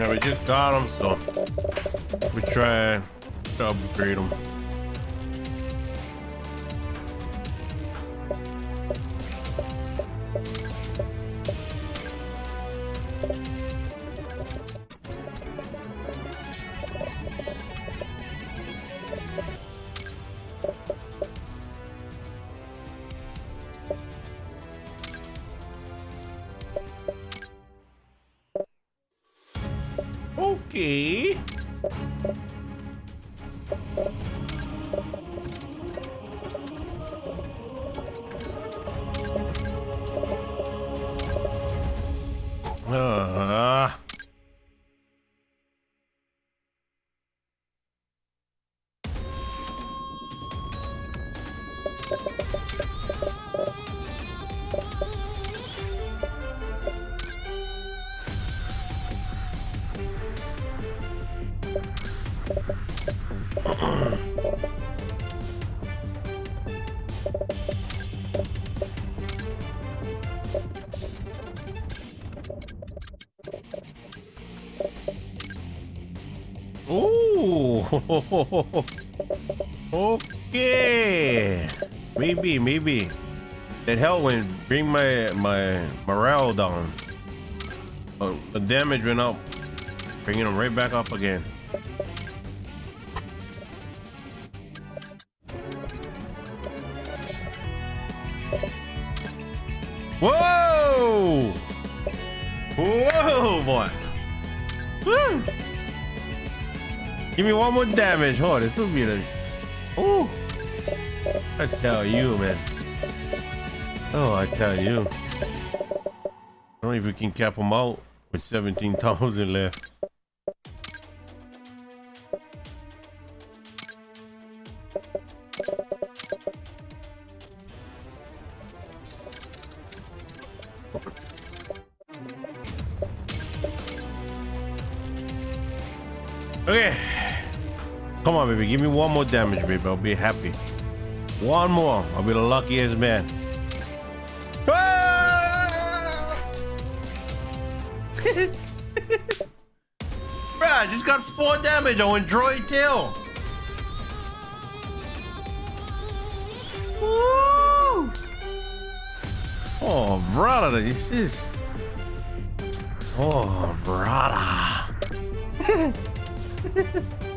Yeah, we just got them, so we try to upgrade them. Okay. Ooh. okay. Maybe, maybe. That helped when bring my my morale down. Uh, the damage went up, bringing them right back up again. Whoa! Whoa, boy! Woo! Give me one more damage. Oh, this will be the. Oh, I tell you, man. Oh, I tell you. I don't know if we can cap them out with 17,000 left. Okay. Come on, baby. Give me one more damage, baby. I'll be happy. One more. I'll be the luckiest man. Ah! Bruh, I just got four damage on Droid Tail. Oh, brother, this is... Oh, brother.